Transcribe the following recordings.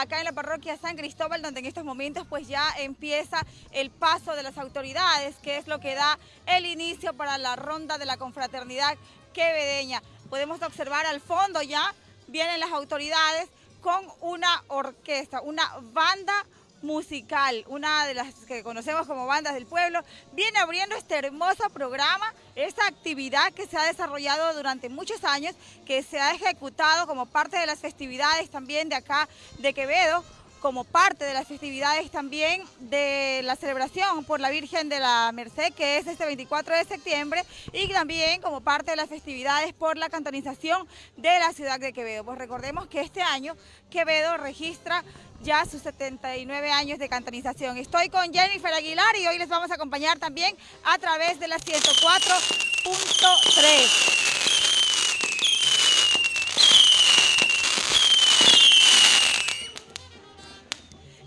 acá en la parroquia San Cristóbal, donde en estos momentos pues ya empieza el paso de las autoridades, que es lo que da el inicio para la ronda de la confraternidad quevedeña. Podemos observar al fondo ya vienen las autoridades con una orquesta, una banda musical, una de las que conocemos como bandas del pueblo, viene abriendo este hermoso programa, esta actividad que se ha desarrollado durante muchos años, que se ha ejecutado como parte de las festividades también de acá de Quevedo, como parte de las festividades también de la celebración por la Virgen de la Merced, que es este 24 de septiembre, y también como parte de las festividades por la cantonización de la ciudad de Quevedo. Pues recordemos que este año Quevedo registra ya sus 79 años de cantonización. Estoy con Jennifer Aguilar y hoy les vamos a acompañar también a través de la 104.3.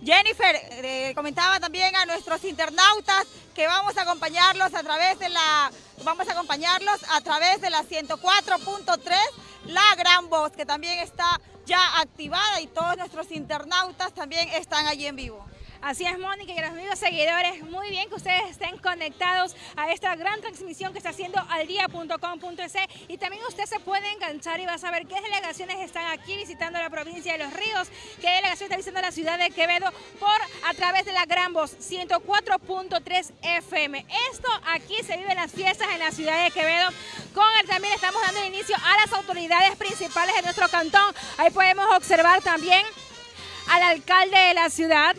Jennifer, eh, comentaba también a nuestros internautas que vamos a acompañarlos a través de la vamos a acompañarlos a través de la 104.3, la gran voz que también está ya activada y todos nuestros internautas también están allí en vivo. Así es, Mónica, y los amigos seguidores, muy bien que ustedes estén conectados a esta gran transmisión que está haciendo aldía.com.es y también usted se puede enganchar y va a saber qué delegaciones están aquí visitando la provincia de Los Ríos, qué delegación está visitando la ciudad de Quevedo por a través de la gran voz 104.3 FM. Esto aquí se vive en las fiestas en la ciudad de Quevedo. Con él también estamos dando inicio a las autoridades principales de nuestro cantón. Ahí podemos observar también al alcalde de la ciudad,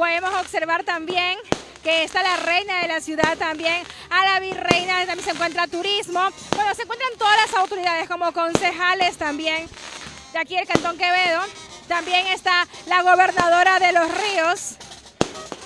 Podemos observar también que está la reina de la ciudad también, a la virreina, también se encuentra turismo. Bueno, se encuentran todas las autoridades como concejales también de aquí del Cantón Quevedo. También está la gobernadora de los ríos,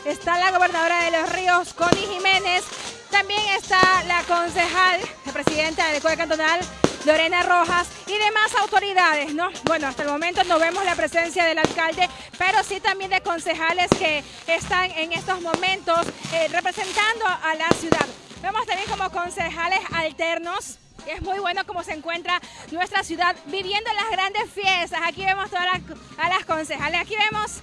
está la gobernadora de los ríos, Connie Jiménez. También está la concejal, la presidenta del Código Cantonal, Lorena Rojas y demás autoridades, ¿no? Bueno, hasta el momento no vemos la presencia del alcalde, pero sí también de concejales que están en estos momentos eh, representando a la ciudad. Vemos también como concejales alternos, es muy bueno cómo se encuentra nuestra ciudad viviendo las grandes fiestas. Aquí vemos todas a las concejales, aquí vemos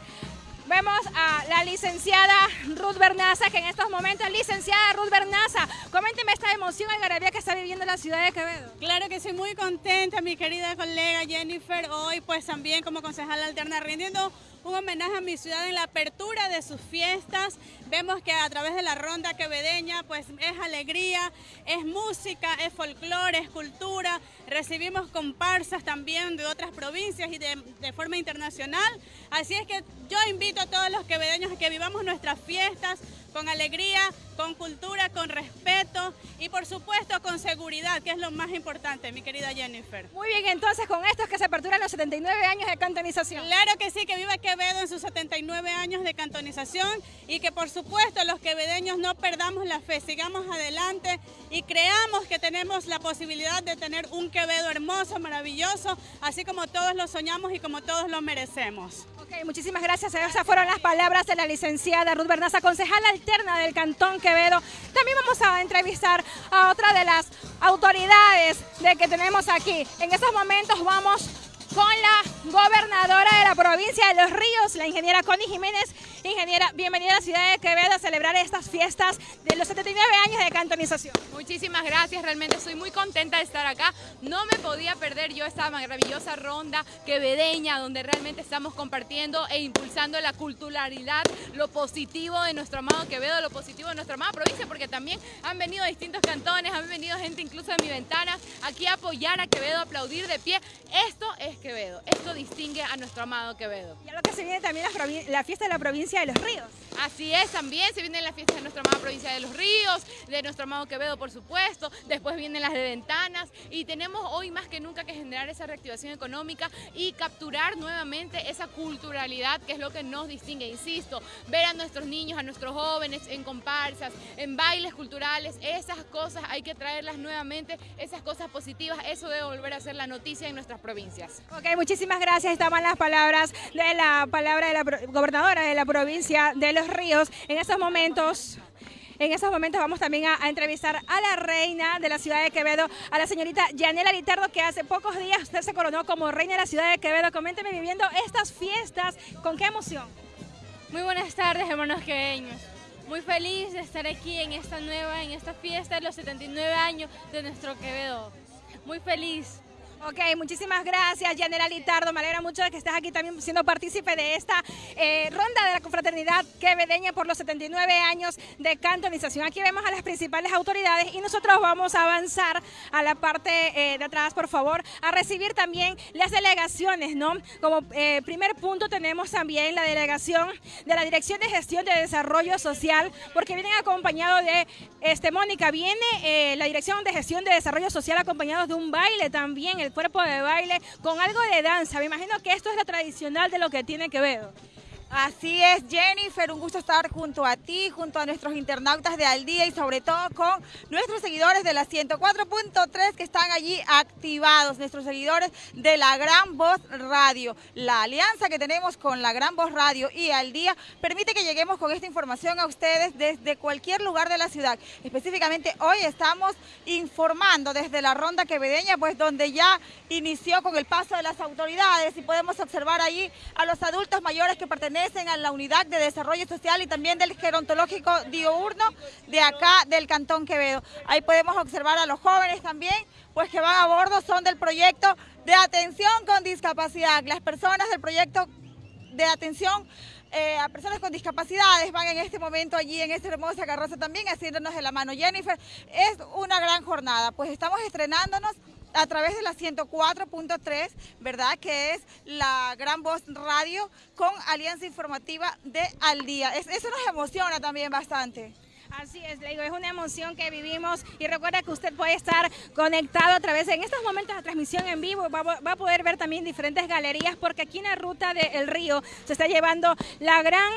Vemos a la licenciada Ruth Bernaza, que en estos momentos, licenciada Ruth Bernaza, coménteme esta emoción algarabía que está viviendo la ciudad de Quevedo. Claro que soy muy contenta, mi querida colega Jennifer, hoy pues también como concejal alterna rindiendo un homenaje a mi ciudad en la apertura de sus fiestas. Vemos que a través de la ronda quevedeña pues es alegría, es música, es folclore, es cultura. Recibimos comparsas también de otras provincias y de, de forma internacional. Así es que yo invito a todos los quevedeños a que vivamos nuestras fiestas con alegría, con cultura, con respeto y por supuesto con seguridad, que es lo más importante, mi querida Jennifer. Muy bien, entonces con esto es que se aperturan los 79 años de cantonización. Claro que sí, que viva Quevedo en sus 79 años de cantonización y que por supuesto los quevedeños no perdamos la fe, sigamos adelante y creamos que tenemos la posibilidad de tener un Quevedo hermoso, maravilloso, así como todos lo soñamos y como todos lo merecemos. Muchísimas gracias. Esas fueron las palabras de la licenciada Ruth Bernaza, concejala alterna del Cantón Quevedo. También vamos a entrevistar a otra de las autoridades de que tenemos aquí. En estos momentos vamos con la gobernadora de la provincia de Los Ríos, la ingeniera Connie Jiménez. Ingeniera, bienvenida a la ciudad de Quevedo a celebrar estas fiestas de los 79 años de cantonización. Muchísimas gracias, realmente estoy muy contenta de estar acá. No me podía perder yo esta maravillosa ronda quevedeña donde realmente estamos compartiendo e impulsando la culturalidad, lo positivo de nuestro amado Quevedo, lo positivo de nuestra amada provincia, porque también han venido distintos cantones, han venido gente incluso de mi ventana aquí a apoyar a Quevedo, a aplaudir de pie. Esto es Quevedo, esto distingue a nuestro amado Quevedo. Y a lo que se viene también la, la fiesta de la provincia de Los Ríos. Así es, también se vienen las fiestas de nuestra amada provincia de Los Ríos, de nuestro amado Quevedo, por supuesto, después vienen las de Ventanas y tenemos hoy más que nunca que generar esa reactivación económica y capturar nuevamente esa culturalidad que es lo que nos distingue, insisto, ver a nuestros niños, a nuestros jóvenes en comparsas, en bailes culturales, esas cosas hay que traerlas nuevamente, esas cosas positivas, eso debe volver a ser la noticia en nuestras provincias. Ok, muchísimas gracias, estaban las palabras de la palabra de la gobernadora de la provincia de Los Ríos. En estos momentos En estos momentos vamos también a, entrevistar a la reina de la ciudad de Quevedo, a la señorita Yanela Litardo, que hace pocos días se coronó como reina de la ciudad de Quevedo. Coménteme viviendo estas fiestas, ¿con qué emoción? Muy buenas tardes, hermanos queveños. Muy feliz de estar aquí en esta nueva, en esta fiesta de los 79 años de nuestro Quevedo. Muy feliz. Ok, muchísimas gracias, Yanela Litardo. Me alegra mucho de que estés aquí también siendo partícipe de esta eh, ronda de la confraternidad quevedeña por los 79 años de cantonización. Aquí vemos a las principales autoridades y nosotros vamos a avanzar a la parte eh, de atrás, por favor, a recibir también las delegaciones, ¿no? Como eh, primer punto tenemos también la delegación de la Dirección de Gestión de Desarrollo Social, porque vienen acompañados de, este, Mónica, viene la Dirección de Gestión de Desarrollo Social acompañados de un baile también, el cuerpo de baile con algo de danza. Me imagino que esto es lo tradicional de lo que tiene que ver. Así es, Jennifer, un gusto estar junto a ti, junto a nuestros internautas de Al Día y sobre todo con nuestros seguidores de la 104.3 que están allí activados, nuestros seguidores de la Gran Voz Radio. La alianza que tenemos con la Gran Voz Radio y Al Día permite que lleguemos con esta información a ustedes desde cualquier lugar de la ciudad. Específicamente hoy estamos informando desde la Ronda Quevedeña, pues donde ya inició con el paso de las autoridades y podemos observar allí a los adultos mayores que pertenecen a la Unidad de Desarrollo Social y también del Gerontológico Diurno de acá del Cantón Quevedo. Ahí podemos observar a los jóvenes también, pues que van a bordo, son del proyecto de atención con discapacidad. Las personas del proyecto de atención eh, a personas con discapacidades van en este momento allí en esta hermosa carroza también haciéndonos de la mano. Jennifer, es una gran jornada, pues estamos estrenándonos a través de la 104.3, ¿verdad? Que es la Gran Voz Radio con Alianza Informativa de Al Día. eso nos emociona también bastante. Así es, le digo, es una emoción que vivimos y recuerda que usted puede estar conectado a través, en estos momentos de transmisión en vivo, va, va, a poder ver también diferentes galerías porque aquí en la ruta del río se está llevando la gran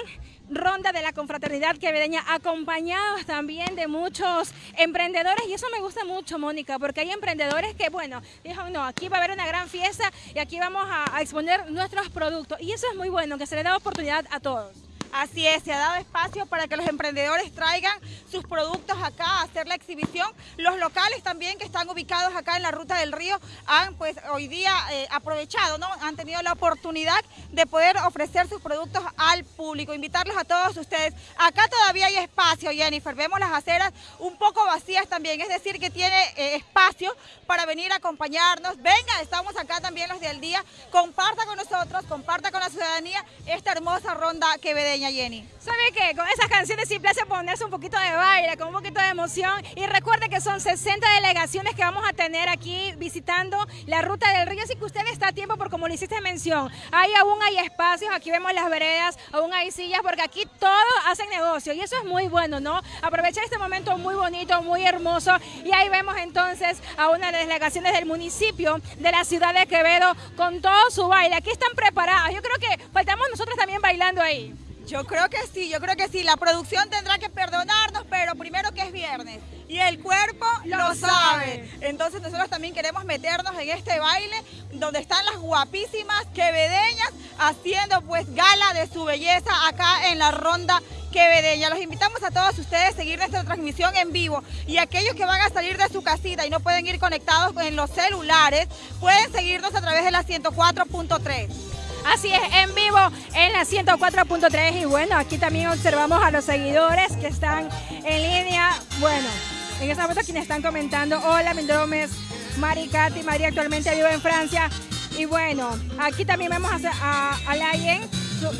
ronda de la confraternidad quevedeña, acompañados también de muchos emprendedores. Y eso me gusta mucho, Mónica, porque hay emprendedores que, bueno, dijo, no, aquí va a haber una gran fiesta y aquí vamos a exponer nuestros productos. Y eso es muy bueno, que se le da oportunidad a todos. Así es, se ha dado espacio para que los emprendedores traigan sus productos acá a hacer la exhibición. Los locales también que están ubicados acá en la Ruta del Río han pues hoy día eh, aprovechado, ¿no? Han tenido la oportunidad de poder ofrecer sus productos al público. Invitarlos a todos ustedes. Acá todavía hay espacio, Jennifer. Vemos las aceras un poco vacías también, es decir, que tiene eh, espacio para venir a acompañarnos. Venga, estamos acá también los del día. Comparta con nosotros, comparta con la ciudadanía esta hermosa ronda quevedeña. Jenny? ¿Sabe qué? Con esas canciones simple hace ponerse un poquito de baile, con un poquito de emoción. Y recuerde que son 60 delegaciones que vamos a tener aquí visitando la ruta del río. Así que usted está a tiempo, por como le hiciste mención. Ahí aún hay espacios, aquí vemos las veredas, aún hay sillas, porque aquí todos hacen negocio. Y eso es muy bueno, ¿no? Aprovechar este momento muy bonito, muy hermoso. Y ahí vemos entonces a una de las delegaciones del municipio de la ciudad de Quevedo con todo su baile. Aquí están preparados. Yo creo que faltamos nosotros también bailando ahí. Yo creo que sí, yo creo que sí. La producción tendrá que perdonarnos, pero primero que es viernes y el cuerpo lo, sabe. Entonces nosotros también queremos meternos en este baile donde están las guapísimas quevedeñas haciendo pues gala de su belleza acá en la ronda quevedeña. Los invitamos a todos ustedes a seguir nuestra transmisión en vivo y aquellos que van a salir de su casita y no pueden ir conectados en los celulares, pueden seguirnos a través de la 104.3. Así es, en vivo en la 104.3 y bueno, aquí también observamos a los seguidores que están en línea. Bueno, en esta foto quienes están comentando, hola, mi nombre es Mari Katy, María actualmente vive en Francia. Y bueno, aquí también vemos a, a, a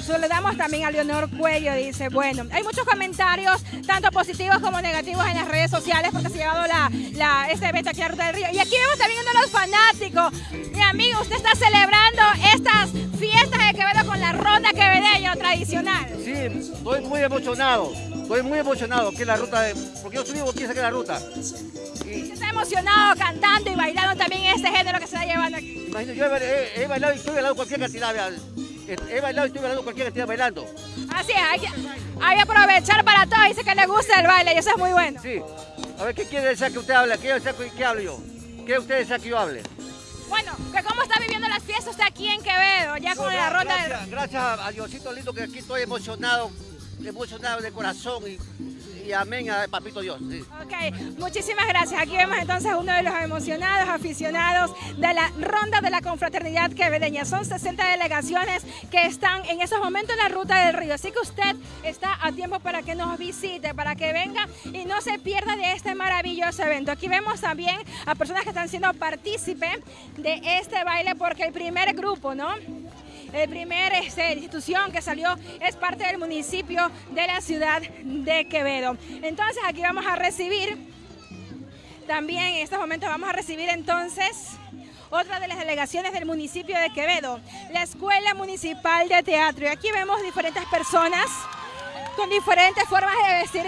Saludamos también a Leonor Cuello, dice, bueno, hay muchos comentarios, tanto positivos como negativos en las redes sociales porque se ha llevado la, la, este evento aquí a Ruta del Río. Y aquí vemos también uno de los fanáticos. Mi amigo, usted está celebrando estas fiestas de Quevedo con la ronda quevedeña tradicional. Sí, estoy muy emocionado, estoy muy emocionado que la ruta, de, porque yo vivo aquí que la ruta. Y... está emocionado cantando y bailando también este género que se está llevando aquí. yo he, bailado y estoy bailando cualquier cantidad, he bailado y estoy bailando cualquier cantidad bailando. Así es, hay que, hay que aprovechar para todo, dice que le gusta el baile y eso es muy bueno. Sí, a ver, ¿qué quiere decir que usted hable? ¿Qué, qué hablo yo? ¿Qué usted desea que yo hable? Bueno, ¿cómo está viviendo las fiestas usted aquí en Quevedo, ya con la ronda gracias, Gracias a Diosito lindo que aquí estoy emocionado, emocionado de corazón y, y amén a Papito Dios. Ok, muchísimas gracias. Aquí vemos entonces uno de los emocionados aficionados de la ronda de la confraternidad quevedeña. Son 60 delegaciones que están en esos momentos en la ruta del río. Así que usted está a tiempo para que nos visite, para que venga y no se pierda de este maravilloso evento. Aquí vemos también a personas que están siendo partícipes de este baile porque el primer grupo, ¿no? El primer este, institución que salió es parte del municipio de la ciudad de Quevedo. Entonces aquí vamos a recibir, también en estos momentos vamos a recibir entonces otra de las delegaciones del municipio de Quevedo, la Escuela Municipal de Teatro. Y aquí vemos diferentes personas con diferentes formas de vestir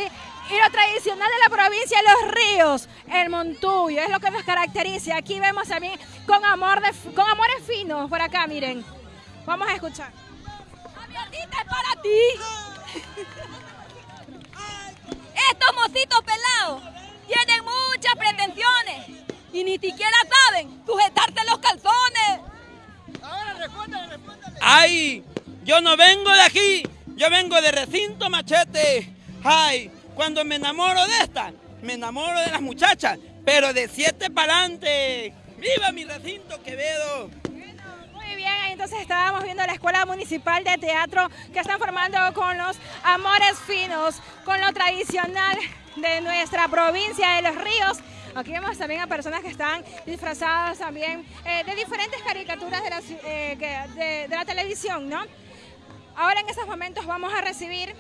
y lo tradicional de la provincia Los Ríos, el montuyo, es lo que nos caracteriza. Aquí vemos también con, amor de, con amores finos por acá, miren. Vamos a escuchar. es para ti. Estos mocitos pelados tienen muchas pretensiones y ni siquiera saben sujetarse los calzones. Ahora respóndale, respóndale. ¡Ay! Yo no vengo de aquí, yo vengo de recinto machete. ¡Ay! Cuando me enamoro de esta, me enamoro de las muchachas, pero de siete para adelante. ¡Viva mi recinto Quevedo! Muy bien, entonces estábamos viendo la Escuela Municipal de Teatro que están formando con los amores finos, con lo tradicional de nuestra provincia de Los Ríos. Aquí vemos también a personas que están disfrazadas también eh, de diferentes caricaturas de la, eh, de la televisión, ¿no? Ahora en estos momentos vamos a recibir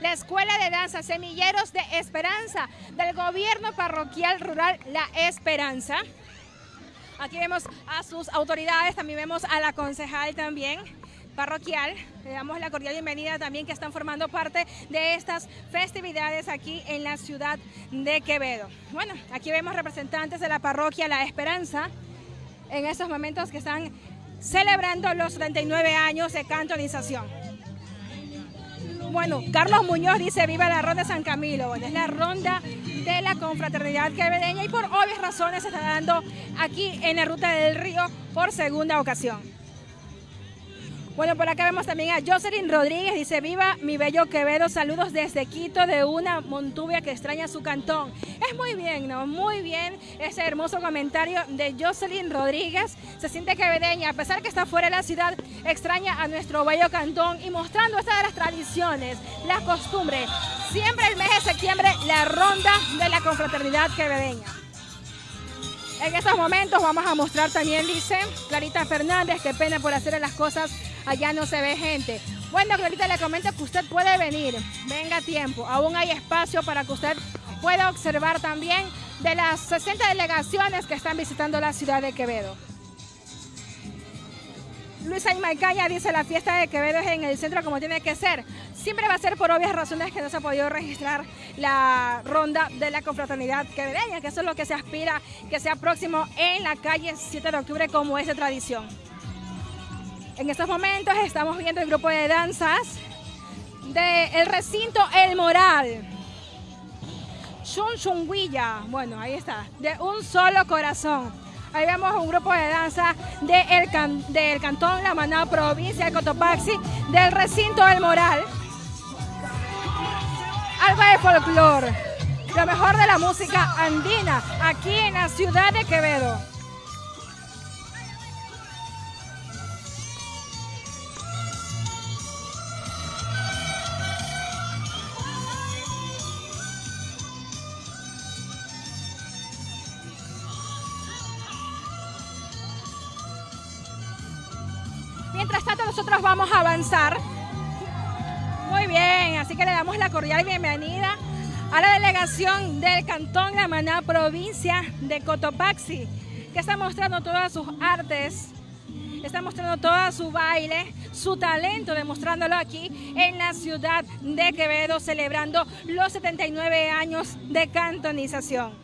la Escuela de Danza Semilleros de Esperanza del Gobierno Parroquial Rural La Esperanza. Aquí vemos a sus autoridades, también vemos a la concejal también parroquial. Le damos la cordial bienvenida también que están formando parte de estas festividades aquí en la ciudad de Quevedo. Bueno, aquí vemos representantes de la parroquia La Esperanza en estos momentos que están celebrando los 39 años de cantonización. Bueno, Carlos Muñoz dice viva la ronda San Camilo. Es la ronda de la confraternidad quevedeña y por obvias razones se está dando aquí en la Ruta del Río por segunda ocasión. Bueno, por acá vemos también a Jocelyn Rodríguez, dice, viva mi bello Quevedo, saludos desde Quito de una Montubia que extraña su cantón. Es muy bien, ¿no? Muy bien ese hermoso comentario de Jocelyn Rodríguez. Se siente quevedeña, a pesar que está fuera de la ciudad, extraña a nuestro bello cantón y mostrando estas de las tradiciones, las costumbres. Siempre el mes de septiembre, la ronda de la confraternidad quevedeña. En estos momentos vamos a mostrar también, dice Clarita Fernández, qué pena por hacer las cosas allá no se ve gente. Bueno, ahorita le comento que usted puede venir, venga a tiempo, aún hay espacio para que usted pueda observar también de las 60 delegaciones que están visitando la ciudad de Quevedo. Luisa Maicaña dice la fiesta de Quevedo es en el centro como tiene que ser. Siempre va a ser por obvias razones que no se ha podido registrar la ronda de la confraternidad quevedeña, que eso es lo que se aspira que sea próximo en la calle 7 de octubre como es de tradición. En estos momentos estamos viendo el grupo de danzas del recinto El Moral. Chunchunguilla, bueno, ahí está, de un solo corazón. Ahí vemos un grupo de danza del cantón La Maná, provincia de Cotopaxi, del recinto El Moral. Algo de folclore, lo mejor de la música andina, aquí en la ciudad de Quevedo. Avanzar. Muy bien, así que le damos la cordial bienvenida a la delegación del Cantón La Maná, provincia de Cotopaxi, que está mostrando todas sus artes, está mostrando todo su baile, su talento, demostrándolo aquí en la ciudad de Quevedo, celebrando los 79 años de cantonización.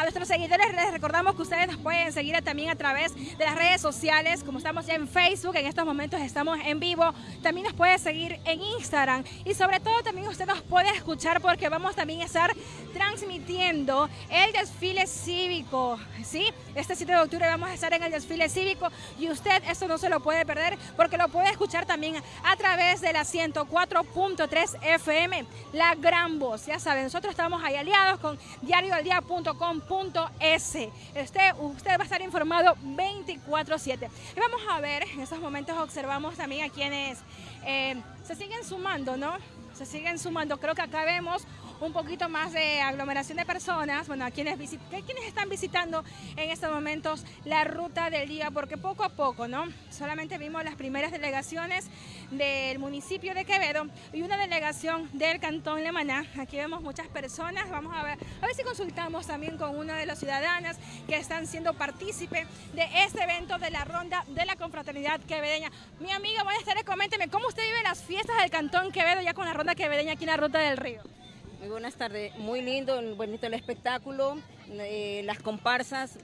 A nuestros seguidores les recordamos que ustedes nos pueden seguir también a través de las redes sociales, como estamos ya en Facebook, en estos momentos estamos en vivo. También nos puede seguir en Instagram y sobre todo también usted nos puede escuchar porque vamos también a estar transmitiendo el desfile cívico, ¿sí? Este 7 de octubre vamos a estar en el desfile cívico y usted esto no se lo puede perder porque lo puede escuchar también a través de la 104.3 FM, la gran voz. Ya saben, nosotros estamos ahí aliados con diarioaldia.com.es. Usted, usted va a estar informado 24/7. Y vamos a ver, en estos momentos observamos también a quienes eh, se siguen sumando, ¿no? Se siguen sumando. Creo que acá vemos un poquito más de aglomeración de personas, bueno, a quienes, quienes están visitando en estos momentos la ruta del día, porque poco a poco, ¿no? Solamente vimos las primeras delegaciones del municipio de Quevedo y una delegación del Cantón Lemaná. Aquí vemos muchas personas, vamos a ver, a ver si consultamos también con una de las ciudadanas que están siendo partícipe de este evento de la ronda de la confraternidad quevedeña. Mi amiga, buenas tardes, coménteme, ¿cómo usted vive las fiestas del Cantón Quevedo ya con la ronda quevedeña aquí en la Ruta del Río? Muy buenas tardes, muy lindo, bonito el espectáculo, eh, las comparsas,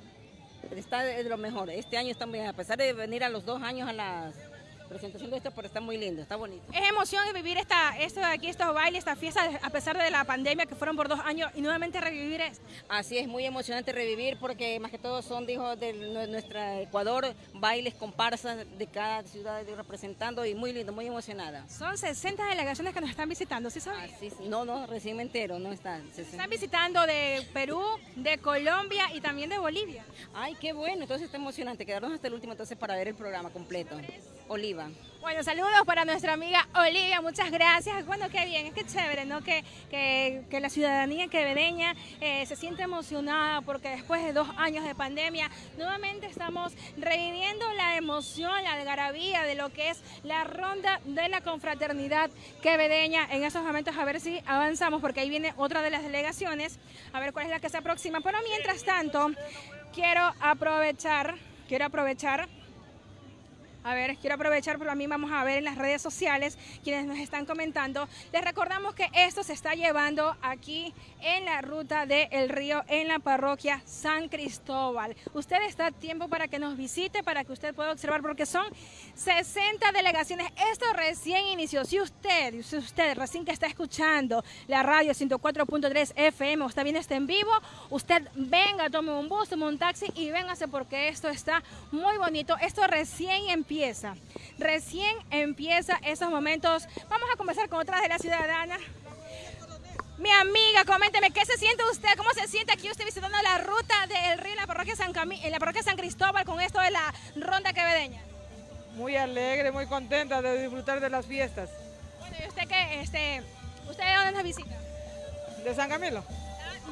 está de lo mejor. Este año bien, a pesar de venir a los dos años a las presentación de esto, pero está muy lindo, está bonito. Es emoción vivir esta, esto de aquí, estos bailes, esta fiesta, a pesar de la pandemia que fueron por dos años y nuevamente revivir esto. Así es, muy emocionante revivir porque más que todo son, dijo, de nuestro Ecuador, bailes, comparsas de cada ciudad representando y muy lindo, muy emocionada. Son 60 delegaciones que nos están visitando, ¿sí sabes? no, no, recién me entero, no están. Están visitando de Perú, de Colombia y también de Bolivia. Ay, qué bueno, entonces está emocionante, quedarnos hasta el último entonces para ver el programa completo. Oliva. Bueno, saludos para nuestra amiga Olivia, muchas gracias. Bueno, qué bien, es que chévere, ¿no? Que, que, la ciudadanía quevedeña eh, se siente emocionada porque después de dos años de pandemia, nuevamente estamos reviviendo la emoción, la algarabía de lo que es la ronda de la confraternidad quevedeña. En estos momentos a ver si avanzamos porque ahí viene otra de las delegaciones, a ver cuál es la que se aproxima. Pero mientras tanto, quiero aprovechar, quiero aprovechar a ver, quiero aprovechar, pero mí vamos a ver en las redes sociales quienes nos están comentando. Les recordamos que esto se está llevando aquí en la ruta del río, en la parroquia San Cristóbal. Usted está a tiempo para que nos visite, para que usted pueda observar, porque son 60 delegaciones. Esto recién inició. Si usted, si usted recién que está escuchando la radio 104.3 FM o está viendo este en vivo, usted venga, tome un bus, tome un taxi y véngase porque esto está muy bonito. Esto recién empieza Recién empieza esos momentos. Vamos a conversar con otras de las ciudadanas. Mi amiga, coménteme, ¿qué se siente usted? ¿Cómo se siente aquí usted visitando la ruta del río en la parroquia San, en la parroquia San Cristóbal con esto de la ronda quevedeña? Muy alegre, muy contenta de disfrutar de las fiestas. Bueno, ¿y usted qué? Este, ¿Usted de dónde nos visita? De San Camilo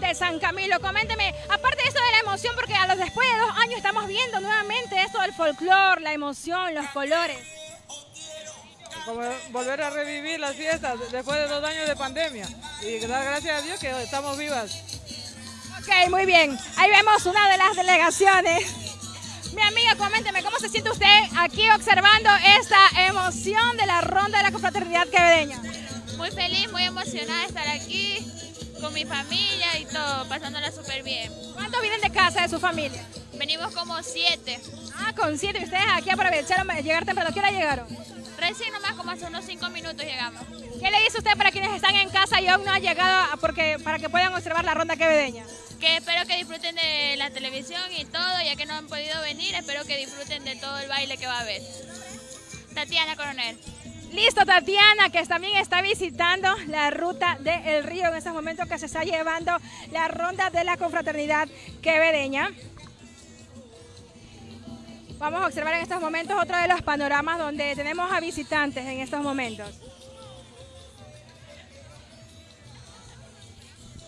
de San Camilo. Coménteme, aparte de eso de la emoción, porque a los después de dos años estamos viendo nuevamente esto del folclore, la emoción, los colores. Como volver a revivir las fiestas después de dos años de pandemia. Y dar gracias a Dios que estamos vivas. Ok, muy bien. Ahí vemos una de las delegaciones. Mi amiga, coménteme, ¿cómo se siente usted aquí observando esta emoción de la ronda de la confraternidad quevedeña? Muy feliz, muy emocionada de estar aquí con mi familia y todo, pasándola súper bien. ¿Cuántos vienen de casa de su familia? Venimos como siete. Ah, con siete. ¿Ustedes aquí aprovecharon llegar temprano? ¿Qué hora llegaron? Recién nomás, como hace unos cinco minutos llegamos. ¿Qué le dice usted para quienes están en casa y aún no ha llegado porque, para que puedan observar la ronda quevedeña? Que espero que disfruten de la televisión y todo, ya que no han podido venir, espero que disfruten de todo el baile que va a haber. Tatiana Coronel. Listo, Tatiana, que también está visitando la ruta del río en estos momentos que se está llevando la ronda de la confraternidad quevedeña. Vamos a observar en estos momentos otro de los panoramas donde tenemos a visitantes en estos momentos.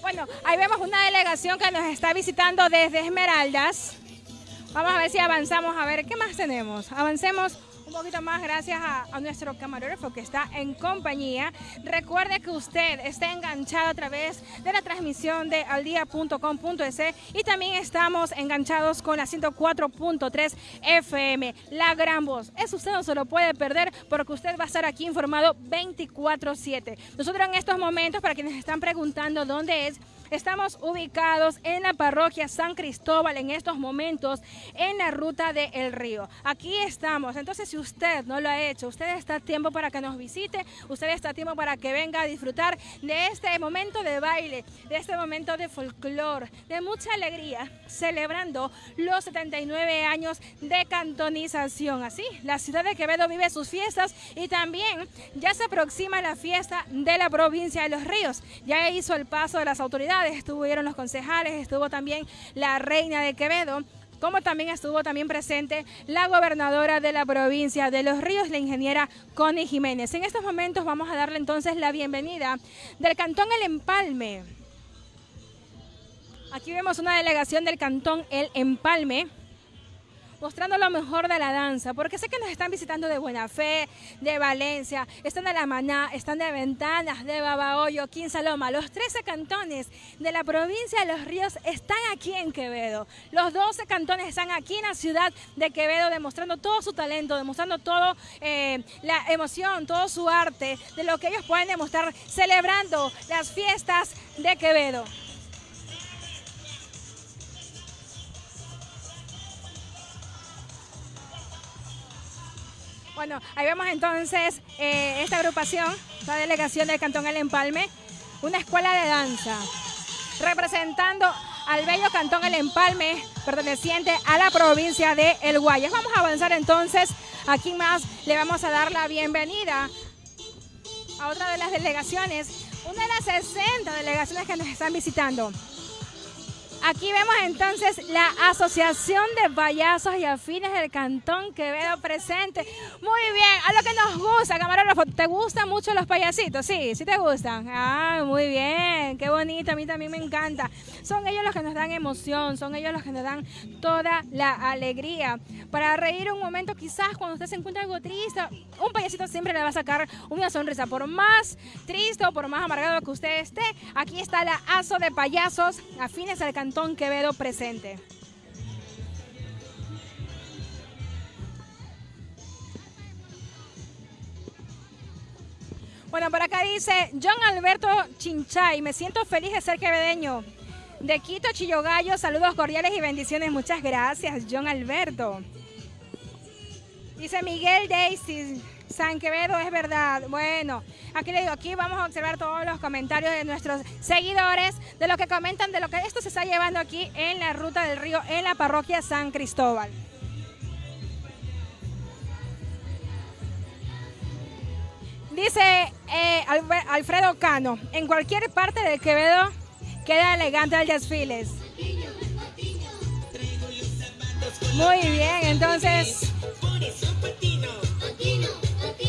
Bueno, ahí vemos una delegación que nos está visitando desde Esmeraldas. Vamos a ver si avanzamos, a ver qué más tenemos. Avancemos un poquito más gracias a, nuestro camarógrafo que está en compañía. Recuerde que usted está enganchado a través de la transmisión de aldia.com.es y también estamos enganchados con la 104.3 FM, La Gran Voz. Eso usted no se lo puede perder porque usted va a estar aquí informado 24-7. Nosotros en estos momentos, para quienes están preguntando dónde es, Estamos ubicados en la parroquia San Cristóbal en estos momentos en la ruta del Río. Aquí estamos. Entonces, si usted no lo ha hecho, usted está a tiempo para que nos visite, usted está a tiempo para que venga a disfrutar de este momento de baile, de este momento de folclor, de mucha alegría, celebrando los 79 años de cantonización. Así, la ciudad de Quevedo vive sus fiestas y también ya se aproxima la fiesta de la provincia de Los Ríos. Ya hizo el paso de las autoridades, estuvieron los concejales, estuvo también la reina de Quevedo como también estuvo también presente la gobernadora de la provincia de Los Ríos, la ingeniera Connie Jiménez. En estos momentos vamos a darle entonces la bienvenida del Cantón El Empalme. Aquí vemos una delegación del Cantón El Empalme mostrando lo mejor de la danza, porque sé que nos están visitando de Buena Fe, de Valencia, están de La Maná, están de Ventanas, de Babahoyo, Quinsaloma. Los 13 cantones de la provincia de Los Ríos están aquí en Quevedo. Los 12 cantones están aquí en la ciudad de Quevedo demostrando todo su talento, demostrando toda eh, la emoción, todo su arte, de lo que ellos pueden demostrar celebrando las fiestas de Quevedo. Bueno, ahí vemos entonces eh, esta agrupación, la delegación del Cantón El Empalme, una escuela de danza, representando al bello Cantón El Empalme, perteneciente a la provincia de El Guayas. Vamos a avanzar entonces, aquí más le vamos a dar la bienvenida a otra de las delegaciones, una de las 60 delegaciones que nos están visitando. Aquí vemos entonces la Asociación de Payasos y Afines del Cantón Quevedo presente. Muy bien, a lo que nos gusta, camarógrafo. ¿Te gustan mucho los payasitos? Sí, sí te gustan. Ah, muy bien, qué bonito, a mí también me encanta. Son ellos los que nos dan emoción, son ellos los que nos dan toda la alegría. Para reír un momento, quizás cuando usted se encuentra algo triste, un payasito siempre le va a sacar una sonrisa. Por más triste o por más amargado que usted esté, aquí está la ASO de Payasos Afines del Cantón Quevedo presente. Bueno, por acá dice John Alberto Chinchay, me siento feliz de ser quevedeño. De Quito, Chillogallo, saludos cordiales y bendiciones. Muchas gracias, John Alberto. Dice Miguel Daisy, San Quevedo es verdad. Bueno, aquí le digo, aquí vamos a observar todos los comentarios de nuestros seguidores, de lo que comentan, de lo que esto se está llevando aquí en la ruta del río, en la parroquia San Cristóbal. Dice eh, Alfredo Cano, en cualquier parte del Quevedo queda elegante el desfiles. Muy bien, entonces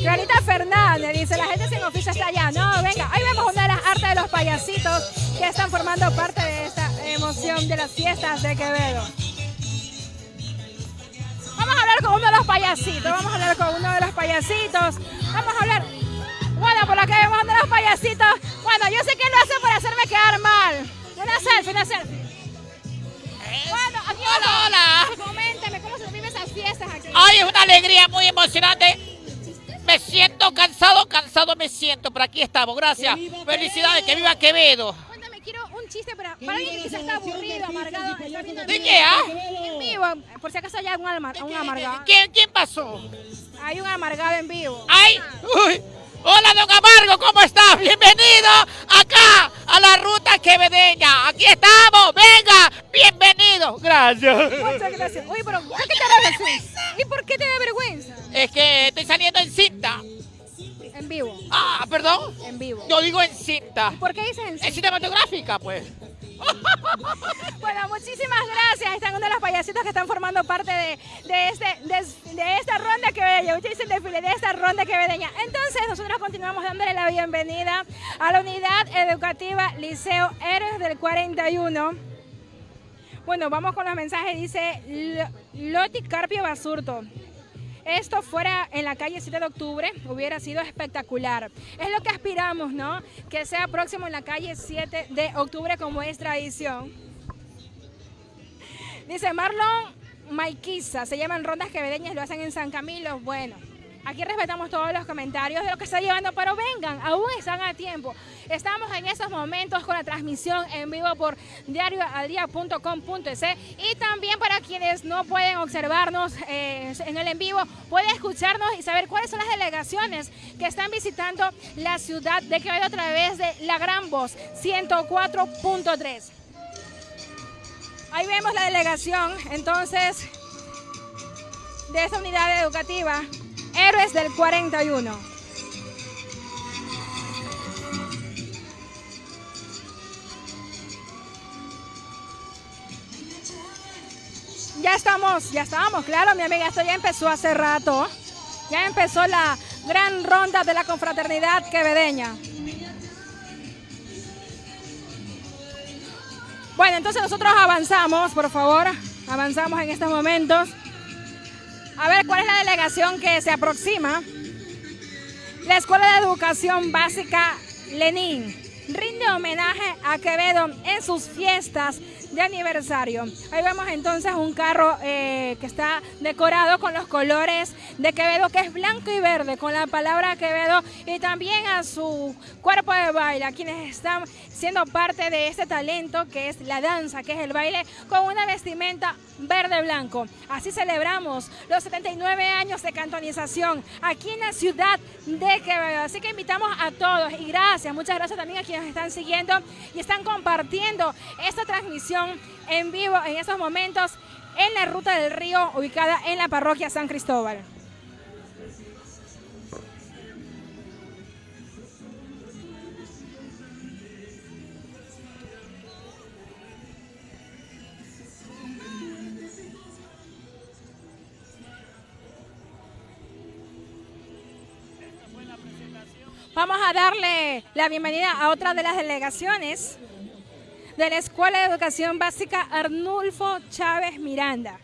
Clarita Fernández dice, la gente sin oficio está allá. No, venga, ahí vemos una de las artes de los payasitos que están formando parte de esta emoción de las fiestas de Quevedo. Vamos a hablar con uno de los payasitos, vamos a hablar con uno de los payasitos. Vamos a hablar, bueno, por que vemos uno de los payasitos. Bueno, yo sé que lo hace para hacerme quedar mal. Una selfie, una selfie. Bueno, aquí hola, hola. Coméntame, ¿cómo se viven esas fiestas aquí? Ay, es una alegría muy emocionante me siento cansado, cansado me siento, pero aquí estamos, gracias. Felicidades, que viva Quevedo. Cuéntame, quiero un chiste para, para alguien que quizás está aburrido, amargado. ¿De qué, ah? En vivo, por si acaso hay un, un amargado. ¿Quién, ¿Quién pasó? Hay un amargado en vivo. ¡Ay! Uy. Hola, don Amargo, ¿cómo estás? Bienvenido acá a la ruta quevedeña. Aquí estamos, venga, bienvenido. Gracias. Muchas gracias. Uy, pero ¿por qué te da vergüenza? ¿Y por qué te da vergüenza? Es que estoy saliendo en cinta. En vivo. Ah, perdón. En vivo. Yo digo en cinta. ¿Y por qué dices en cinta? En cinematográfica, pues. Están uno de los payasitos que están formando parte de, de, este, de, esta ronda quevedeña. Usted dice el desfile de esta ronda quevedeña. Entonces, nosotros continuamos dándole la bienvenida a la unidad educativa Liceo Héroes del 41. Bueno, vamos con los mensajes. Dice Loti Carpio Basurto esto fuera en la calle 7 de octubre, hubiera sido espectacular. Es lo que aspiramos, ¿no? Que sea próximo en la calle 7 de octubre como es tradición. Dice Marlon Maiquiza, se llaman rondas quevedeñas, lo hacen en San Camilo. Bueno, Aquí respetamos todos los comentarios de lo que está llevando, pero vengan, aún están a tiempo. Estamos en estos momentos con la transmisión en vivo por diarioaldia.com.es y también para quienes no pueden observarnos eh, en el en vivo, pueden escucharnos y saber cuáles son las delegaciones que están visitando la ciudad de Quevedo a través de La Gran Voz 104.3. Ahí vemos la delegación, entonces, de esa unidad educativa Héroes del 41. Ya estamos, ya estamos, claro, mi amiga, esto ya empezó hace rato. Ya empezó la gran ronda de la confraternidad quevedeña. Bueno, entonces nosotros avanzamos, por favor, avanzamos en estos momentos. A ver, ¿cuál es la delegación que se aproxima? La Escuela de Educación Básica Lenín rinde homenaje a Quevedo en sus fiestas de aniversario. Ahí vemos entonces un carro eh, que está decorado con los colores de Quevedo, que es blanco y verde, con la palabra Quevedo y también a su cuerpo de baile, a quienes están siendo parte de este talento que es la danza, que es el baile, con una vestimenta verde-blanco. Así celebramos los 79 años de cantonización aquí en la ciudad de Quevedo. Así que invitamos a todos y gracias, muchas gracias también a quienes están siguiendo y están compartiendo esta transmisión en vivo en estos momentos en la Ruta del Río ubicada en la parroquia San Cristóbal. Vamos a darle la bienvenida a otra de las delegaciones de la Escuela de Educación Básica Arnulfo Chávez Miranda,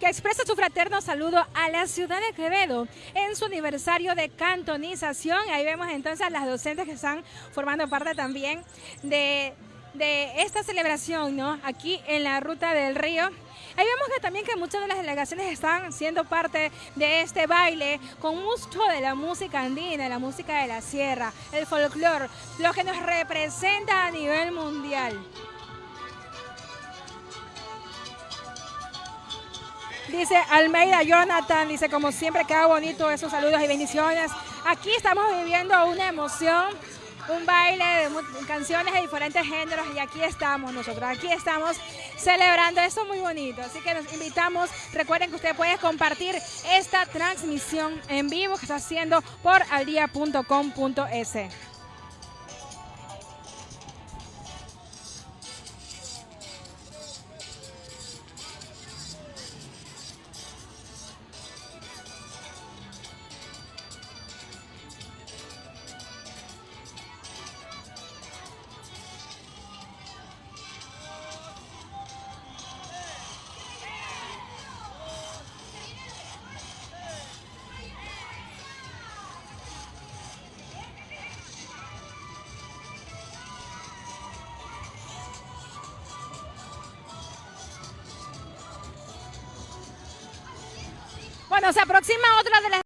que expresa su fraterno saludo a la ciudad de Quevedo en su aniversario de cantonización. Ahí vemos entonces a las docentes que están formando parte también de, de esta celebración, ¿no? Aquí en la Ruta del Río. Ahí vemos que también que muchas de las delegaciones están siendo parte de este baile con mucho de la música andina, la música de la sierra, el folclore, lo que nos representa a nivel mundial. Dice Almeida Jonathan, dice como siempre queda bonito esos saludos y bendiciones. Aquí estamos viviendo una emoción un baile de canciones de diferentes géneros y aquí estamos nosotros, aquí estamos celebrando esto muy bonito. Así que nos invitamos, recuerden que usted puede compartir esta transmisión en vivo que está haciendo por aldia.com.es. se aproxima otra de las